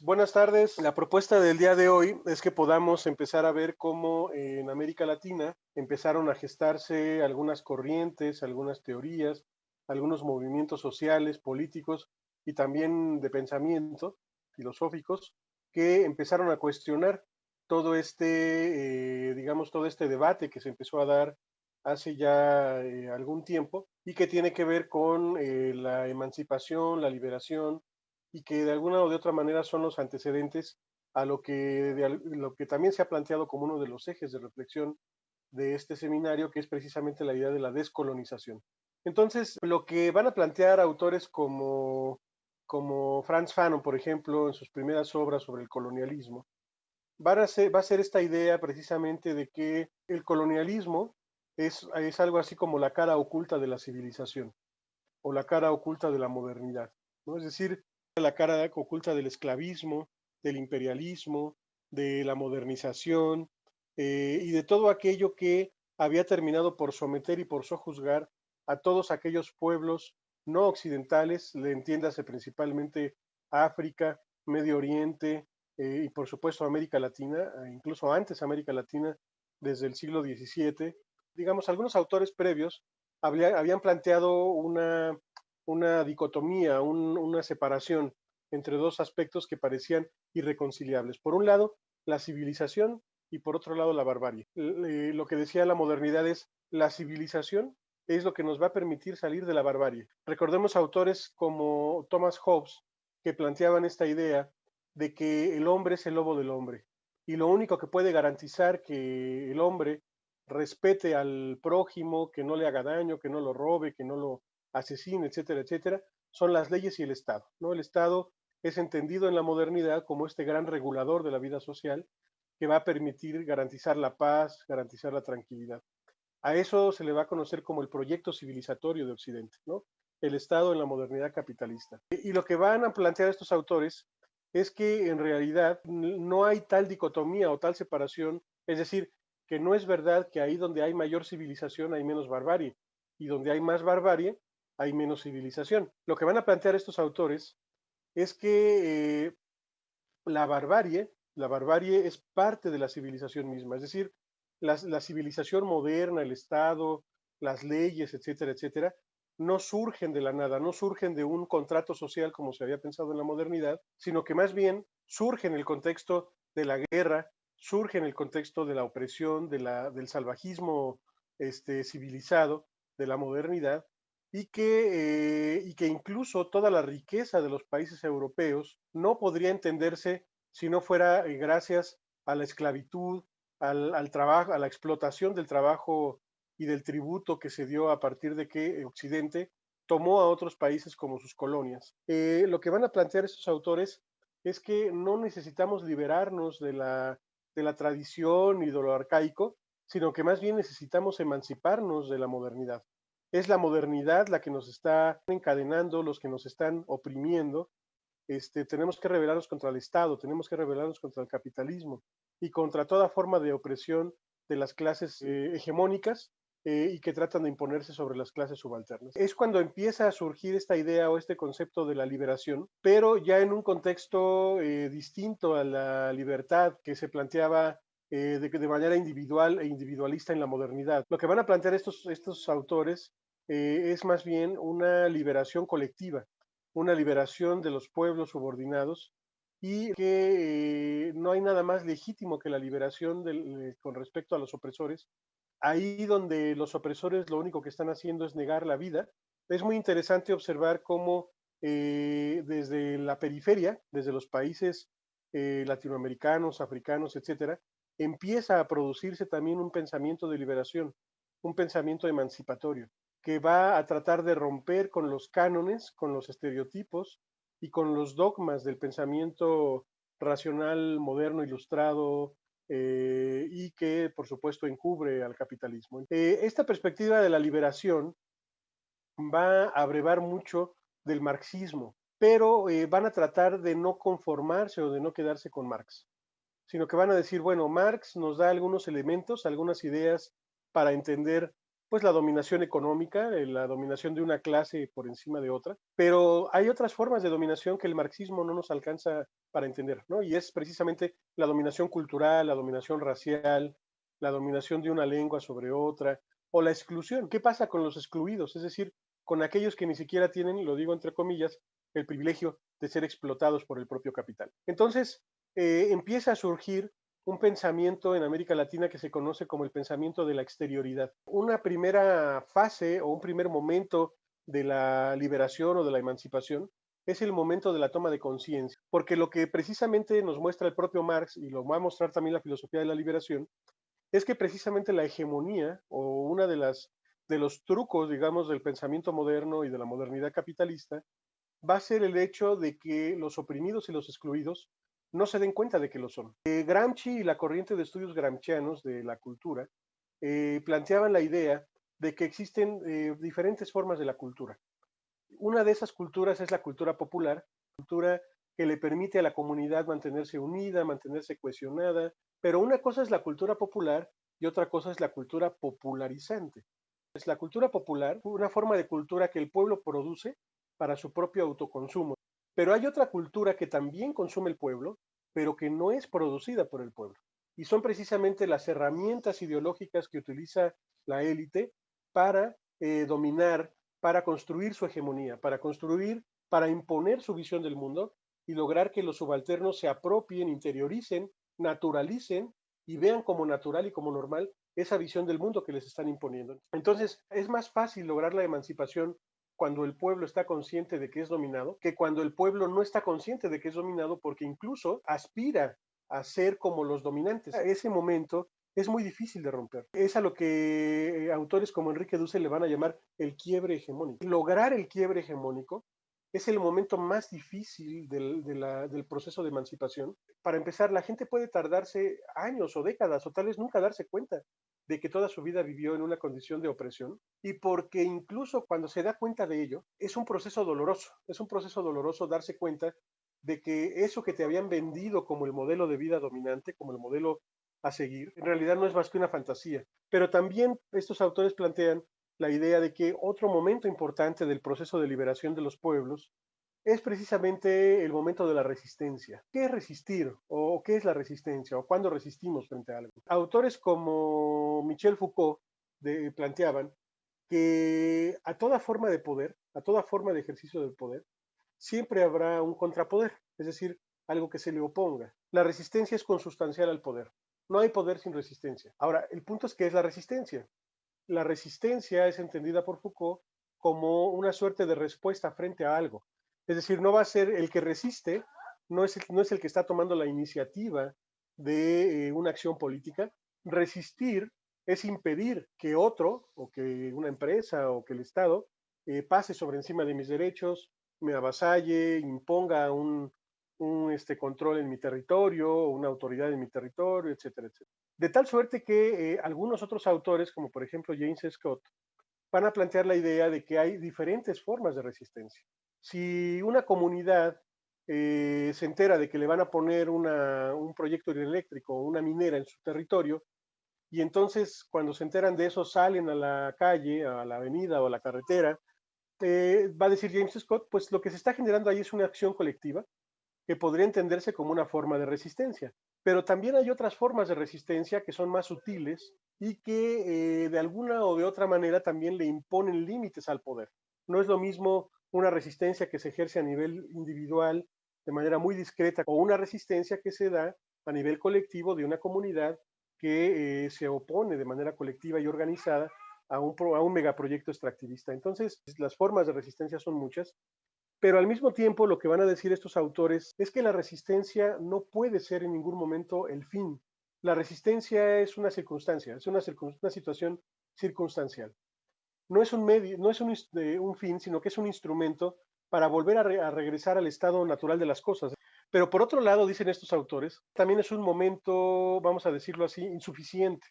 Buenas tardes. La propuesta del día de hoy es que podamos empezar a ver cómo en América Latina empezaron a gestarse algunas corrientes, algunas teorías, algunos movimientos sociales, políticos y también de pensamiento filosóficos que empezaron a cuestionar todo este, eh, digamos, todo este debate que se empezó a dar hace ya eh, algún tiempo y que tiene que ver con eh, la emancipación, la liberación y que de alguna o de otra manera son los antecedentes a lo que, lo que también se ha planteado como uno de los ejes de reflexión de este seminario, que es precisamente la idea de la descolonización. Entonces, lo que van a plantear autores como, como Franz Fanon, por ejemplo, en sus primeras obras sobre el colonialismo, van a ser, va a ser esta idea precisamente de que el colonialismo es, es algo así como la cara oculta de la civilización o la cara oculta de la modernidad. ¿no? Es decir, la cara oculta del esclavismo, del imperialismo, de la modernización eh, y de todo aquello que había terminado por someter y por sojuzgar a todos aquellos pueblos no occidentales, le entiéndase principalmente África, Medio Oriente eh, y por supuesto América Latina, e incluso antes América Latina, desde el siglo XVII. Digamos, algunos autores previos habían planteado una una dicotomía, una separación entre dos aspectos que parecían irreconciliables. Por un lado, la civilización y por otro lado, la barbarie. Lo que decía la modernidad es la civilización es lo que nos va a permitir salir de la barbarie. Recordemos autores como Thomas Hobbes que planteaban esta idea de que el hombre es el lobo del hombre y lo único que puede garantizar que el hombre respete al prójimo, que no le haga daño, que no lo robe, que no lo asesino, etcétera, etcétera, son las leyes y el Estado. ¿no? El Estado es entendido en la modernidad como este gran regulador de la vida social que va a permitir garantizar la paz, garantizar la tranquilidad. A eso se le va a conocer como el proyecto civilizatorio de Occidente, ¿no? el Estado en la modernidad capitalista. Y lo que van a plantear estos autores es que en realidad no hay tal dicotomía o tal separación, es decir, que no es verdad que ahí donde hay mayor civilización hay menos barbarie, y donde hay más barbarie hay menos civilización. Lo que van a plantear estos autores es que eh, la barbarie, la barbarie es parte de la civilización misma, es decir, la, civilización moderna, el Estado, las leyes, etcétera, etcétera, no surgen de la nada, no surgen de un contrato social como se había pensado en la modernidad, sino que más bien surgen en el contexto de la guerra, surge en el contexto de la opresión, de la, del salvajismo este, civilizado, de la modernidad, y que, eh, y que incluso toda la riqueza de los países europeos no podría entenderse si no fuera eh, gracias a la esclavitud, al, trabajo, a la explotación del trabajo y del tributo que se dio a partir de que Occidente tomó a otros países como sus colonias. Eh, lo que van a plantear estos autores es que no necesitamos liberarnos de la, de la tradición y de lo arcaico, sino que más bien necesitamos emanciparnos de la modernidad es la modernidad la que nos está encadenando, los que nos están oprimiendo. Este, tenemos que rebelarnos contra el Estado, tenemos que rebelarnos contra el capitalismo y contra toda forma de opresión de las clases eh, hegemónicas eh, y que tratan de imponerse sobre las clases subalternas. Es cuando empieza a surgir esta idea o este concepto de la liberación, pero ya en un contexto eh, distinto a la libertad que se planteaba de, de, manera individual e individualista en la modernidad. Lo que van a plantear estos, estos autores eh, es más bien una liberación colectiva, una liberación de los pueblos subordinados y que eh, no hay nada más legítimo que la liberación del, con respecto a los opresores. Ahí donde los opresores lo único que están haciendo es negar la vida. Es muy interesante observar cómo eh, desde la periferia, desde los países latinoamericanos, africanos, etcétera, empieza a producirse también un pensamiento de liberación, un pensamiento emancipatorio que va a tratar de romper con los cánones, con los estereotipos y con los dogmas del pensamiento racional, moderno, ilustrado, eh, y que por supuesto encubre al capitalismo. Eh, esta perspectiva de la liberación va a abrevar mucho del marxismo, pero eh, van a tratar de no conformarse o de no quedarse con Marx, sino que van a decir, bueno, Marx nos da algunos elementos, algunas ideas para entender pues la dominación económica, eh, la dominación de una clase por encima de otra, pero hay otras formas de dominación que el marxismo no nos alcanza para entender, ¿no? Y es precisamente la dominación cultural, la dominación racial, la dominación de una lengua sobre otra, o la exclusión. ¿Qué pasa con los excluidos? Es decir, con aquellos que ni siquiera tienen, lo digo entre comillas, el privilegio de ser explotados por el propio capital. Entonces, eh, empieza a surgir un pensamiento en América Latina que se conoce como el pensamiento de la exterioridad. Una primera fase o un primer momento de la liberación o de la emancipación es el momento de la toma de conciencia, porque lo que precisamente nos muestra el propio Marx y lo va a mostrar también la filosofía de la liberación, es que precisamente la hegemonía o una de las de los trucos, digamos, del pensamiento moderno y de la modernidad capitalista va a ser el hecho de que los oprimidos y los excluidos no se den cuenta de que lo son. Eh, Gramsci y la corriente de estudios gramscianos de la cultura eh, planteaban la idea de que existen eh, diferentes formas de la cultura. Una de esas culturas es la cultura popular, cultura que le permite a la comunidad mantenerse unida, mantenerse cohesionada, pero una cosa es la cultura popular y otra cosa es la cultura popularizante. Es la cultura popular, una forma de cultura que el pueblo produce para su propio autoconsumo. Pero hay otra cultura que también consume el pueblo, pero que no es producida por el pueblo. Y son precisamente las herramientas ideológicas que utiliza la élite para eh, dominar, para construir su hegemonía, para construir, para imponer su visión del mundo y lograr que los subalternos se apropien, interioricen, naturalicen y vean como natural y como normal esa visión del mundo que les están imponiendo. Entonces, es más fácil lograr la emancipación cuando el pueblo está consciente de que es dominado que cuando el pueblo no está consciente de que es dominado porque incluso aspira a ser como los dominantes. Ese momento es muy difícil de romper. Es a lo que autores como Enrique Dussel le van a llamar el quiebre hegemónico. Lograr el quiebre hegemónico es el momento más difícil del, del, proceso de emancipación. Para empezar, la gente puede tardarse años o décadas o tal vez nunca darse cuenta de que toda su vida vivió en una condición de opresión y porque incluso cuando se da cuenta de ello, es un proceso doloroso, es un proceso doloroso darse cuenta de que eso que te habían vendido como el modelo de vida dominante, como el modelo a seguir, en realidad no es más que una fantasía. Pero también estos autores plantean la idea de que otro momento importante del proceso de liberación de los pueblos es precisamente el momento de la resistencia. ¿Qué es resistir? ¿O qué es la resistencia? ¿O cuándo resistimos frente a algo? Autores como Michel Foucault planteaban que a toda forma de poder, a toda forma de ejercicio del poder, siempre habrá un contrapoder, es decir, algo que se le oponga. La resistencia es consustancial al poder. No hay poder sin resistencia. Ahora, el punto es que es la resistencia. La resistencia es entendida por Foucault como una suerte de respuesta frente a algo. Es decir, no va a ser el que resiste, no es el, no es el que está tomando la iniciativa de eh, una acción política. Resistir es impedir que otro, o que una empresa, o que el Estado, eh, pase sobre encima de mis derechos, me avasalle, imponga un, este, control en mi territorio, una autoridad en mi territorio, etcétera, etcétera. De tal suerte que eh, algunos otros autores, como por ejemplo James Scott, van a plantear la idea de que hay diferentes formas de resistencia si una comunidad eh, se entera de que le van a poner un proyecto eléctrico o una minera en su territorio, y entonces cuando se enteran de eso salen a la calle, a la avenida o a la carretera, eh, va a decir James Scott, pues lo que se está generando ahí es una acción colectiva que podría entenderse como una forma de resistencia. Pero también hay otras formas de resistencia que son más sutiles y que eh, de alguna o de otra manera también le imponen límites al poder. No es lo mismo una resistencia que se ejerce a nivel individual de manera muy discreta o una resistencia que se da a nivel colectivo de una comunidad que eh, se opone de manera colectiva y organizada a un, a un megaproyecto extractivista. Entonces, las formas de resistencia son muchas, pero al mismo tiempo lo que van a decir estos autores es que la resistencia no puede ser en ningún momento el fin. La resistencia es una circunstancia, es una, situación circunstancial no es un medio, no es un fin, sino que es un instrumento para volver a, regresar al estado natural de las cosas. Pero por otro lado, dicen estos autores, también es un momento, vamos a decirlo así, insuficiente,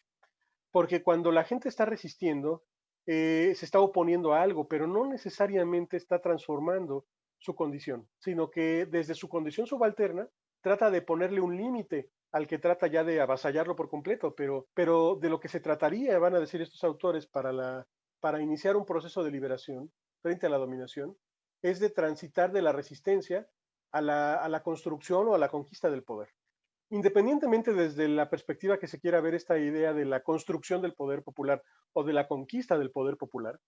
porque cuando la gente está resistiendo, eh, se está oponiendo a algo, pero no necesariamente está transformando su condición, sino que desde su condición subalterna trata de ponerle un límite al que trata ya de avasallarlo por completo, pero, pero de lo que se trataría, van a decir estos autores, para, la, para iniciar un proceso de liberación frente a la dominación, es de transitar de la resistencia a la, a la construcción o a la conquista del poder. Independientemente desde la perspectiva que se quiera ver esta idea de la construcción del poder popular o de la conquista del poder popular,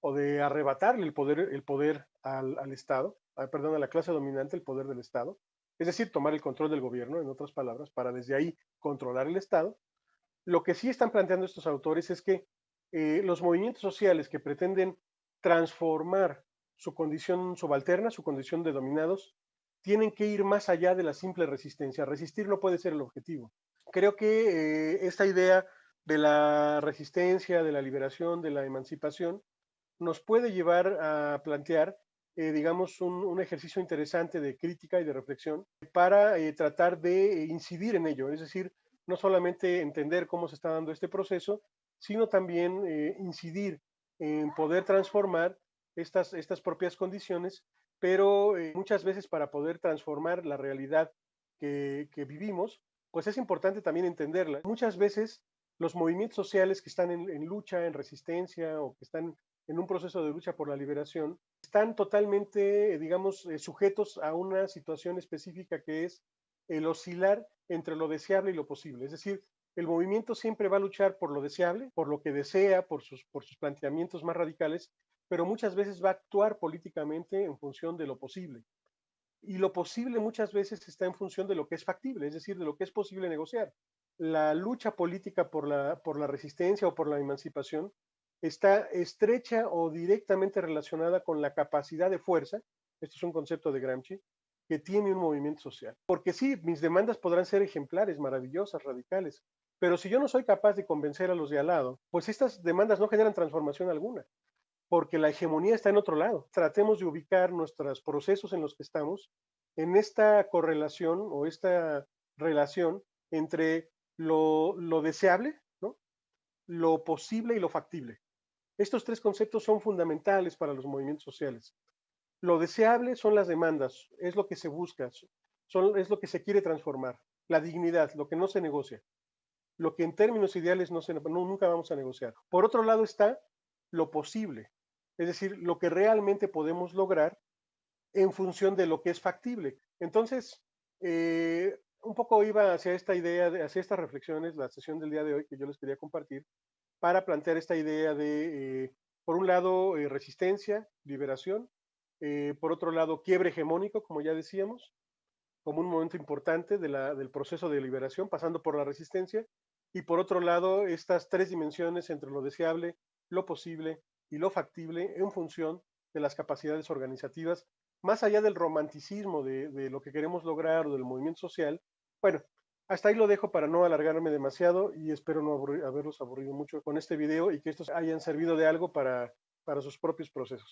o de arrebatarle el poder, el poder al, al Estado, perdón, a la clase dominante el poder del Estado, es decir, tomar el control del gobierno, en otras palabras, para desde ahí controlar el Estado. Lo que sí están planteando estos autores es que eh, los movimientos sociales que pretenden transformar su condición subalterna, su condición de dominados, tienen que ir más allá de la simple resistencia. Resistir no puede ser el objetivo. Creo que eh, esta idea de la resistencia, de la liberación, de la emancipación, nos puede llevar a plantear eh, digamos, un, ejercicio interesante de crítica y de reflexión para eh, tratar de incidir en ello, es decir, no solamente entender cómo se está dando este proceso, sino también eh, incidir en poder transformar estas, estas propias condiciones, pero muchas veces para poder transformar la realidad que, vivimos, pues es importante también entenderla. Muchas veces los movimientos sociales que están en, lucha, en resistencia o que están en un proceso de lucha por la liberación, están totalmente, digamos, eh, sujetos a una situación específica que es el oscilar entre lo deseable y lo posible. Es decir, el movimiento siempre va a luchar por lo deseable, por lo que desea, por sus, por sus planteamientos más radicales, pero muchas veces va a actuar políticamente en función de lo posible. Y lo posible muchas veces está en función de lo que es factible, es decir, de lo que es posible negociar. La lucha política por la, por la resistencia o por la emancipación está estrecha o directamente relacionada con la capacidad de fuerza, esto es un concepto de Gramsci, que tiene un movimiento social. Porque sí, mis demandas podrán ser ejemplares, maravillosas, radicales, pero si yo no soy capaz de convencer a los de al lado, pues estas demandas no generan transformación alguna, porque la hegemonía está en otro lado. Tratemos de ubicar nuestros procesos en los que estamos en esta correlación o esta relación entre lo, deseable, ¿no? lo posible y lo factible. Estos tres conceptos son fundamentales para los movimientos sociales. Lo deseable son las demandas, es lo que se busca, es lo que se quiere transformar. La dignidad, lo que no se negocia. Lo que en términos ideales no nunca vamos a negociar. Por otro lado está lo posible, es decir, lo que realmente podemos lograr en función de lo que es factible. Entonces, eh, un poco iba hacia esta idea, hacia estas reflexiones, la sesión del día de hoy que yo les quería compartir, para plantear esta idea de, eh, por un lado, eh, resistencia, liberación, eh, por otro lado, quiebre hegemónico, como ya decíamos, como un momento importante del proceso de liberación, pasando por la resistencia, y por otro lado, estas tres dimensiones entre lo deseable, lo posible y lo factible en función de las capacidades organizativas, más allá del romanticismo de, de lo que queremos lograr o del movimiento social. Bueno, hasta ahí lo dejo para no alargarme demasiado y espero no haberlos aburrido mucho con este video y que estos hayan servido de algo para, para sus propios procesos.